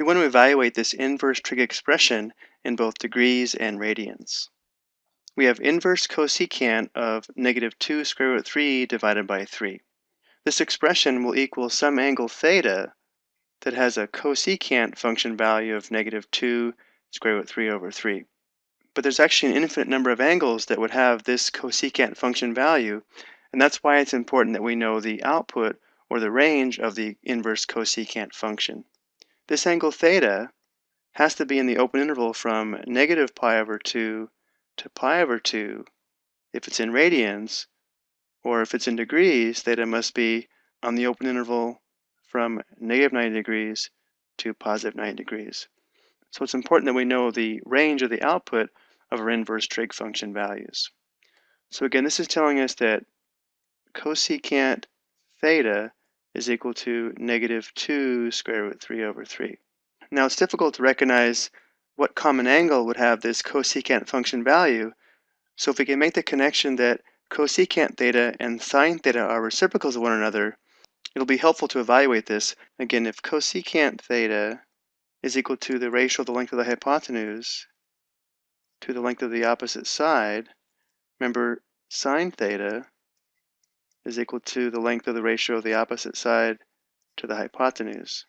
We want to evaluate this inverse trig expression in both degrees and radians. We have inverse cosecant of negative 2 square root 3 divided by 3. This expression will equal some angle theta that has a cosecant function value of negative 2 square root 3 over 3. But there's actually an infinite number of angles that would have this cosecant function value, and that's why it's important that we know the output or the range of the inverse cosecant function. This angle theta has to be in the open interval from negative pi over 2 to pi over 2 if it's in radians, or if it's in degrees, theta must be on the open interval from negative 90 degrees to positive 90 degrees. So it's important that we know the range of the output of our inverse trig function values. So again, this is telling us that cosecant theta is equal to negative 2 square root 3 over 3. Now it's difficult to recognize what common angle would have this cosecant function value. So if we can make the connection that cosecant theta and sine theta are reciprocals of one another, it'll be helpful to evaluate this. Again, if cosecant theta is equal to the ratio of the length of the hypotenuse to the length of the opposite side, remember sine theta is equal to the length of the ratio of the opposite side to the hypotenuse.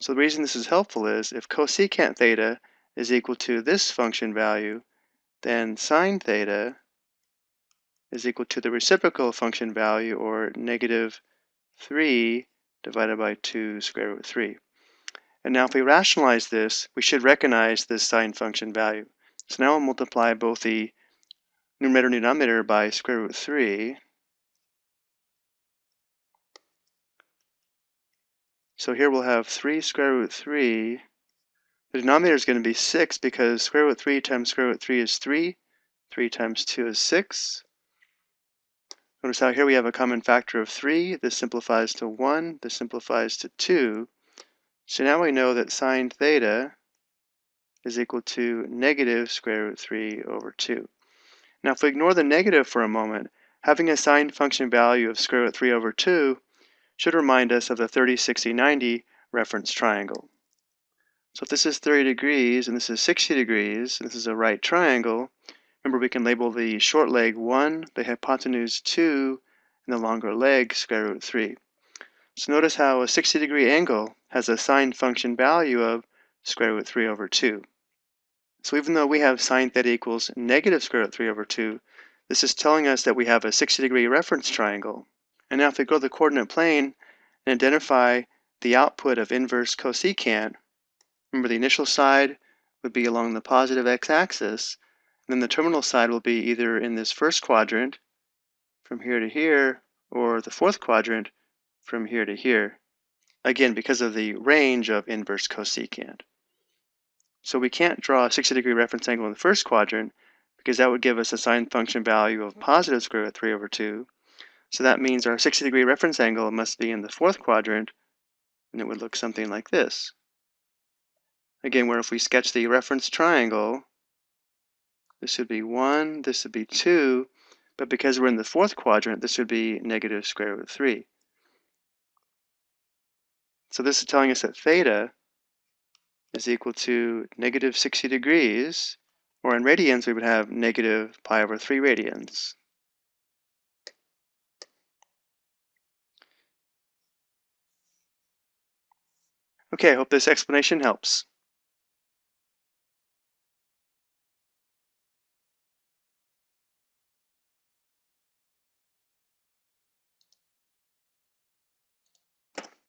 So the reason this is helpful is if cosecant theta is equal to this function value, then sine theta is equal to the reciprocal function value, or negative 3 divided by 2 square root 3. And now if we rationalize this, we should recognize this sine function value. So now I'll multiply both the numerator and denominator by square root 3. So here we'll have 3 square root 3 the denominator is going to be 6 because square root 3 times square root 3 is 3. 3 times 2 is 6. Notice how here we have a common factor of 3. This simplifies to 1. This simplifies to 2. So now we know that sine theta is equal to negative square root 3 over 2. Now if we ignore the negative for a moment, having a sine function value of square root 3 over 2 should remind us of the 30, 60, 90 reference triangle. So if this is 30 degrees and this is 60 degrees, and this is a right triangle, remember we can label the short leg 1, the hypotenuse 2, and the longer leg square root 3. So notice how a 60 degree angle has a sine function value of square root 3 over 2. So even though we have sine theta equals negative square root 3 over 2, this is telling us that we have a 60 degree reference triangle. And now if we go to the coordinate plane and identify the output of inverse cosecant, Remember the initial side would be along the positive x-axis, and then the terminal side will be either in this first quadrant from here to here, or the fourth quadrant from here to here. Again, because of the range of inverse cosecant. So we can't draw a 60 degree reference angle in the first quadrant because that would give us a sine function value of positive square root of 3 over 2. So that means our 60 degree reference angle must be in the fourth quadrant and it would look something like this. Again, where if we sketch the reference triangle, this would be 1, this would be 2, but because we're in the fourth quadrant, this would be negative square root of 3. So this is telling us that theta is equal to negative 60 degrees, or in radians we would have negative pi over 3 radians. Okay, I hope this explanation helps.